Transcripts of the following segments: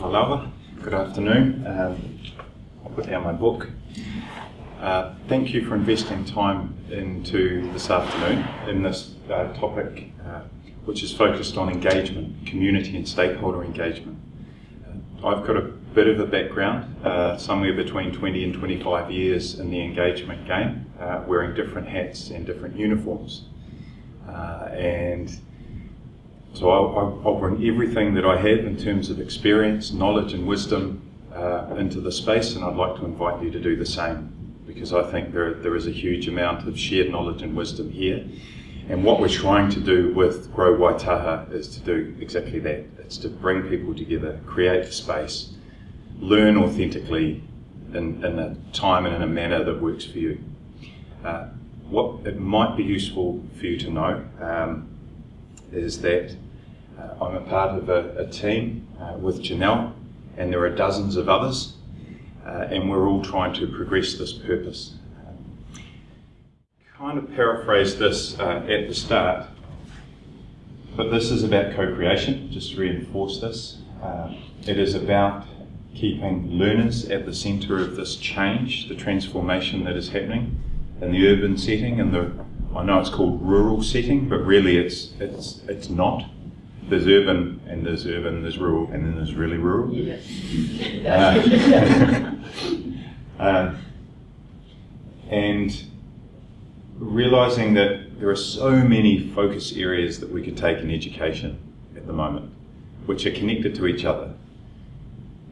whalawa. Good afternoon. Um, I'll put down my book. Uh, thank you for investing time into this afternoon in this uh, topic, uh, which is focused on engagement, community and stakeholder engagement. Uh, I've got a bit of a background, uh, somewhere between 20 and 25 years in the engagement game, uh, wearing different hats and different uniforms. and so I'll, I'll, bring everything that I have in terms of experience, knowledge, and wisdom uh, into the space, and I'd like to invite you to do the same because I think there, there is a huge amount of shared knowledge and wisdom here. And what we're trying to do with Grow Waitaha is to do exactly that. It's to bring people together, create a space, learn authentically in, in a time and in a manner that works for you. Uh, what it might be useful for you to know um, is that uh, I'm a part of a, a team uh, with Janelle, and there are dozens of others, uh, and we're all trying to progress this purpose. Kind of paraphrase this uh, at the start, but this is about co creation, just to reinforce this. Uh, it is about keeping learners at the centre of this change, the transformation that is happening in the urban setting and the I know it's called rural setting, but really it's it's it's not. There's urban and there's urban, there's rural, and then there's really rural. Yes. Uh, uh, and realizing that there are so many focus areas that we could take in education at the moment, which are connected to each other.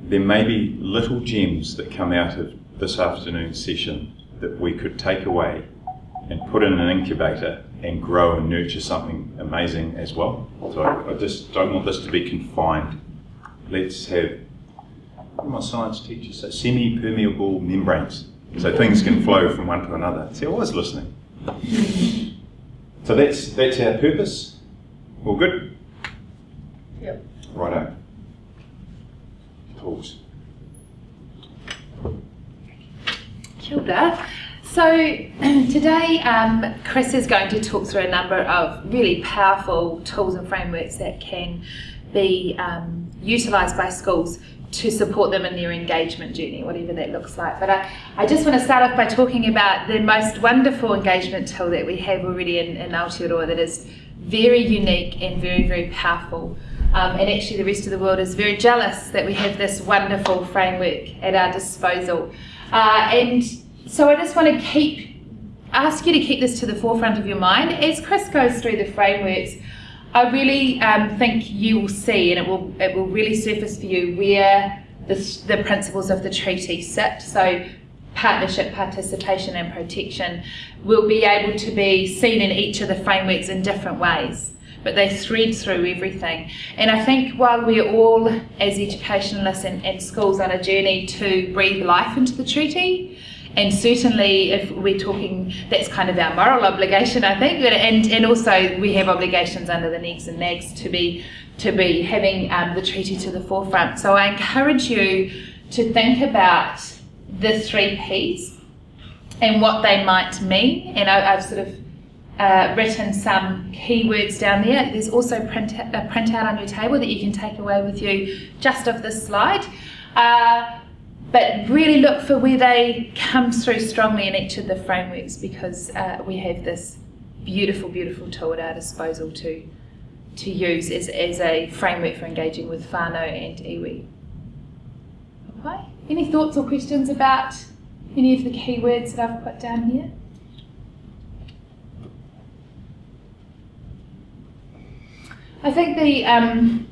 There may be little gems that come out of this afternoon's session that we could take away and put in an incubator and grow and nurture something amazing as well. So I, I just don't want this to be confined. Let's have, what my science teacher say, semi-permeable membranes. So things can flow from one to another. See, I was listening. So that's that's our purpose. All good? Yep. Righto. Tools. Kilda. So today, um, Chris is going to talk through a number of really powerful tools and frameworks that can be um, utilised by schools to support them in their engagement journey, whatever that looks like. But I, I just want to start off by talking about the most wonderful engagement tool that we have already in, in Aotearoa that is very unique and very, very powerful. Um, and actually the rest of the world is very jealous that we have this wonderful framework at our disposal. Uh, and so I just want to keep ask you to keep this to the forefront of your mind as Chris goes through the frameworks. I really um, think you will see, and it will it will really surface for you where the, the principles of the treaty sit. So partnership, participation, and protection will be able to be seen in each of the frameworks in different ways but they thread through everything. And I think while we're all, as educationalists and, and schools, on a journey to breathe life into the treaty, and certainly if we're talking that's kind of our moral obligation I think and and also we have obligations under the NEGs and NAGs to be to be having um, the treaty to the forefront so I encourage you to think about the three P's and what they might mean and I, have sort of uh, written some keywords down there. There's also print, a printout on your table that you can take away with you just of this slide. Uh, but really look for where they come through strongly in each of the frameworks because uh, we have this beautiful, beautiful tool at our disposal to, to use as, as a framework for engaging with whānau and iwi. Okay. Any thoughts or questions about any of the keywords that I've put down here? I think the, um,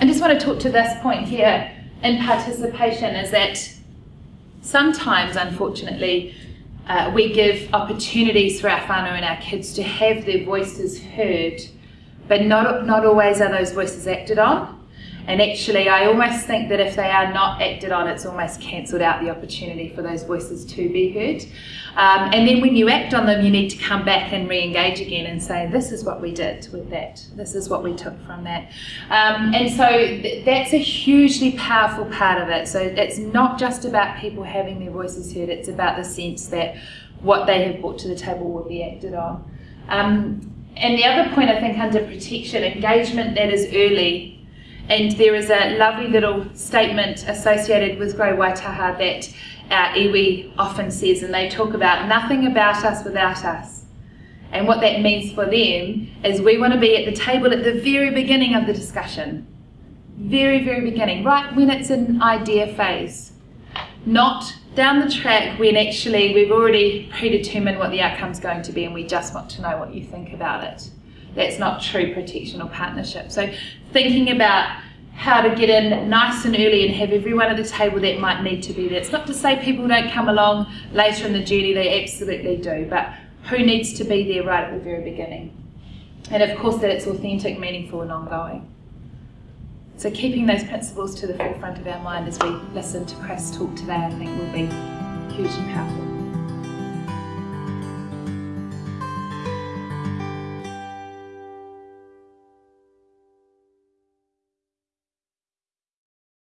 I just want to talk to this point here in participation is that sometimes, unfortunately, uh, we give opportunities for our whānau and our kids to have their voices heard, but not, not always are those voices acted on. And actually, I almost think that if they are not acted on, it's almost cancelled out the opportunity for those voices to be heard. Um, and then when you act on them, you need to come back and re-engage again and say, this is what we did with that. This is what we took from that. Um, and so th that's a hugely powerful part of it. So it's not just about people having their voices heard, it's about the sense that what they have brought to the table will be acted on. Um, and the other point I think under protection, engagement that is early And there is a lovely little statement associated with Grow Waitaha that our iwi often says, and they talk about nothing about us without us. And what that means for them is we want to be at the table at the very beginning of the discussion. Very, very beginning, right when it's an idea phase. Not down the track when actually we've already predetermined what the outcome's going to be and we just want to know what you think about it. That's not true protection or partnership. So thinking about how to get in nice and early and have everyone at the table that might need to be there. It's not to say people don't come along later in the journey, they absolutely do, but who needs to be there right at the very beginning? And of course that it's authentic, meaningful and ongoing. So keeping those principles to the forefront of our mind as we listen to Chris talk today, I think will be hugely powerful.